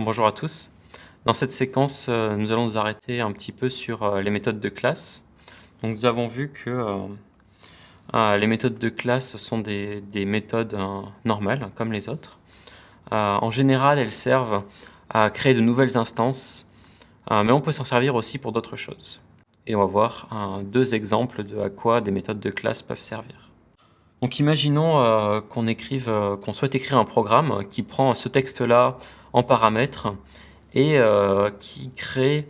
Bonjour à tous. Dans cette séquence, euh, nous allons nous arrêter un petit peu sur euh, les méthodes de classe. Donc, nous avons vu que euh, les méthodes de classe sont des, méthodes normales, comme les autres. en général, elles servent à créer de nouvelles instances, mais on peut s'en servir aussi pour d'autres choses. Et on va voir deux exemples de à quoi des méthodes de classe peuvent servir. Donc imaginons qu'on écrive, qu'on souhaite écrire un programme qui prend ce texte-là en paramètres et euh, qui, crée,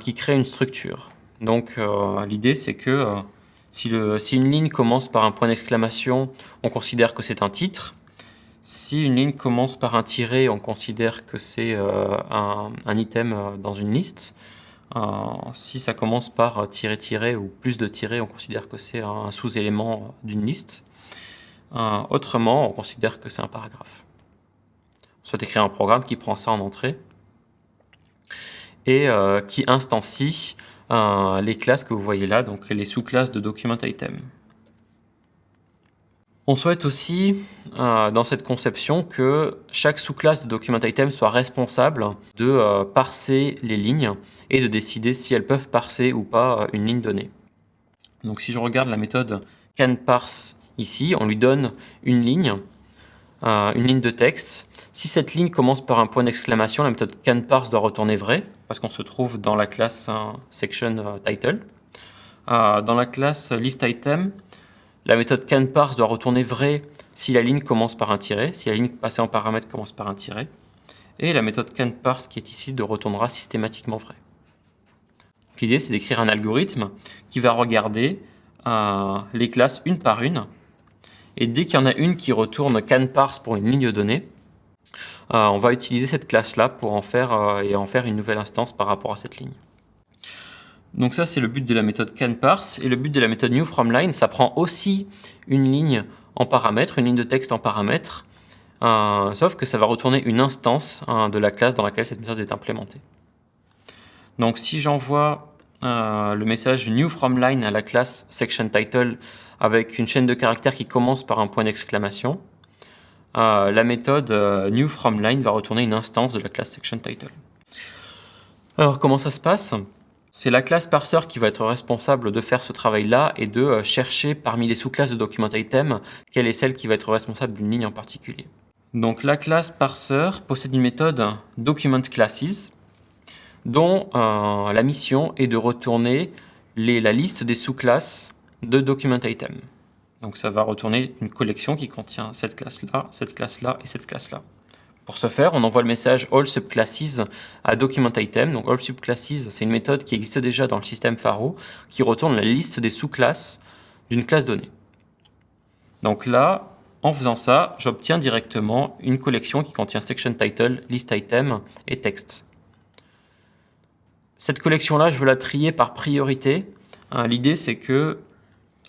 qui crée une structure. Donc euh, l'idée c'est que euh, si, une ligne commence par un point d'exclamation, on considère que c'est un titre. Si une ligne commence par un tiret, on considère que c'est un, item dans une liste. si ça commence par tiret-tiret ou plus de tirets, on considère que c'est un sous-élément d'une liste. autrement, on considère que c'est un paragraphe soit écrire un programme qui prend ça en entrée et euh, qui instancie euh, les classes que vous voyez là, donc les sous-classes de document item. On souhaite aussi, euh, dans cette conception, que chaque sous-classe de document item soit responsable de parser les lignes et de décider si elles peuvent parser ou pas une ligne donnée. Donc si je regarde la méthode canParse ici, on lui donne une ligne, une ligne de texte, si cette ligne commence par un point d'exclamation, la méthode canParse doit retourner vrai, parce qu'on se trouve dans la classe section euh. Euh, dans la classe listItem, la méthode canParse doit retourner vrai si la ligne commence par un tiret, si la ligne passée en paramètre commence par un tiret. Et la méthode canParse qui est ici de retournera systématiquement vrai. L'idée, c'est d'écrire un algorithme qui va regarder euh, les classes une par une. Et dès qu'il y en a une qui retourne canParse pour une ligne donnée, euh, on va utiliser cette classe-là pour en faire euh, et en faire une nouvelle instance par rapport à cette ligne. Donc ça, c'est le but de la méthode canParse. Et le but de la méthode newFromLine, ça prend aussi une ligne en paramètre, une ligne de texte en paramètre, euh, sauf que ça va retourner une instance hein, de la classe dans laquelle cette méthode est implémentée. Donc si j'envoie le message newFromLine à la classe sectionTitle avec une chaîne de caractères qui commence par un point d'exclamation, euh, la méthode euh, newFromLine va retourner une instance de la classe sectionTitle. Alors comment ça se passe? C'est la classe parser qui va être responsable de faire ce travail-là et de euh, chercher parmi les sous-classes de documentItem quelle est celle qui va être responsable d'une ligne en particulier. Donc la classe parser possède une méthode documentClasses dont la mission est de retourner la liste des sous-classes de documentItem. Donc ça va retourner une collection qui contient cette classe-là, cette classe-là et cette classe-là. Pour ce faire, on envoie le message all subclasses à documentItem. Donc all subclasses, c'est une méthode qui existe déjà dans le système Faro, qui retourne la liste des sous-classes d'une classe donnée. Donc là, en faisant ça, j'obtiens directement une collection qui contient section title, list item et text. Cette collection-là, je veux la trier par priorité. Hein, l'idée, c'est que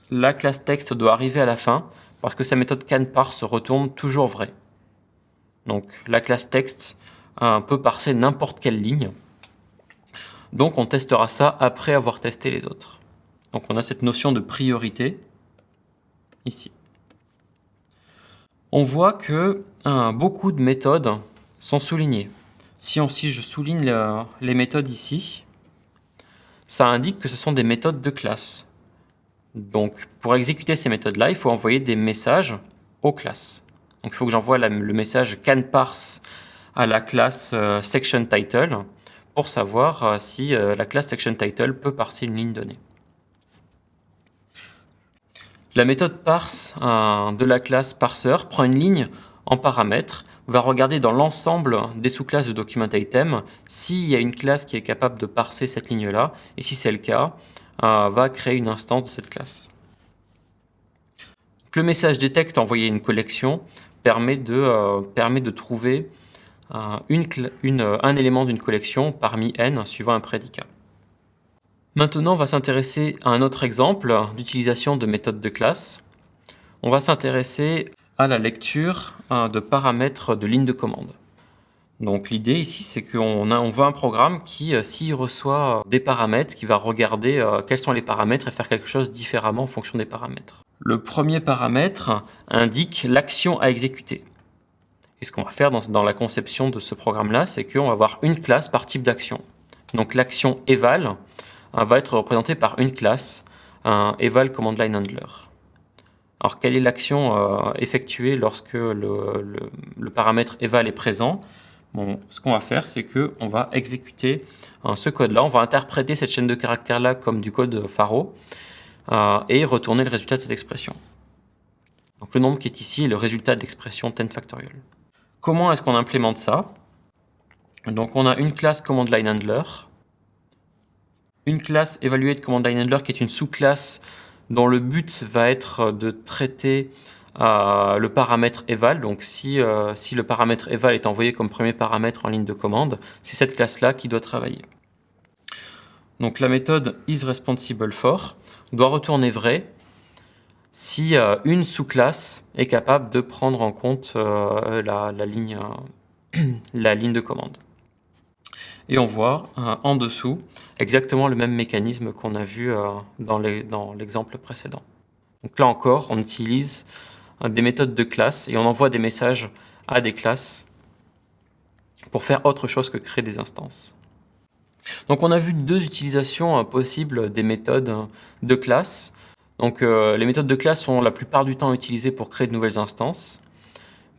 la classe texte doit arriver à la fin parce que sa méthode canParse retourne toujours vrai. Donc la classe texte peut parser n'importe quelle ligne. Donc on testera ça après avoir testé les autres. Donc on a cette notion de priorité ici. On voit que beaucoup de méthodes sont soulignées. Si je souligne les méthodes ici, ça indique que ce sont des méthodes de classe. Donc, pour exécuter ces méthodes-là, il faut envoyer des messages aux classes. Donc, il faut que j'envoie le message canParse à la classe euh, SectionTitle pour savoir euh, si euh, la classe SectionTitle peut parser une ligne donnée. La méthode parse de la classe parser prend une ligne en paramètres, va regarder dans l'ensemble des sous-classes de documentItem s'il y a une classe qui est capable de parser cette ligne-là, et si c'est le cas, va créer une instance de cette classe. le message detect envoyé une collection permet de, euh, trouver euh, une, un élément d'une collection parmi n suivant un prédicat. Maintenant, on va s'intéresser à un autre exemple d'utilisation de méthodes de classe. On va s'intéresser à la lecture de paramètres de ligne de commande. Donc l'idée ici, c'est qu'on on veut un programme qui, euh, s'il reçoit des paramètres, qui va regarder euh, quels sont les paramètres et faire quelque chose différemment en fonction des paramètres. Le premier paramètre indique l'action à exécuter. Et ce qu'on va faire dans, la conception de ce programme-là, c'est qu'on va avoir une classe par type d'action. Donc l'action eval va être représentée par une classe, un eval command line handler. Alors quelle est l'action euh, effectuée lorsque le, paramètre eval est présent? Ce qu'on va faire, c'est qu'on va exécuter hein, ce code-là, on va interpréter cette chaîne de caractères-là comme du code Faro euh, et retourner le résultat de cette expression. Donc le nombre qui est ici est le résultat de l'expression 10 factorial. Comment est-ce qu'on implémente ça? Donc on a une classe command line handler, une classe evaluate command line handler qui est une sous-classe dont le but va être de traiter euh, le paramètre eval. Donc si, euh, si le paramètre eval est envoyé comme premier paramètre en ligne de commande, c'est cette classe-là qui doit travailler. Donc la méthode isResponsible_for doit retourner vrai si euh, une sous-classe est capable de prendre en compte la, ligne, la ligne de commande. Et on voit en dessous exactement le même mécanisme qu'on a vu euh, dans l'exemple précédent. Donc là encore, on utilise euh, des méthodes de classe et on envoie des messages à des classes pour faire autre chose que créer des instances. Donc on a vu deux utilisations euh, possibles des méthodes de classe. Donc les méthodes de classe sont la plupart du temps utilisées pour créer de nouvelles instances,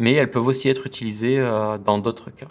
mais elles peuvent aussi être utilisées dans d'autres cas.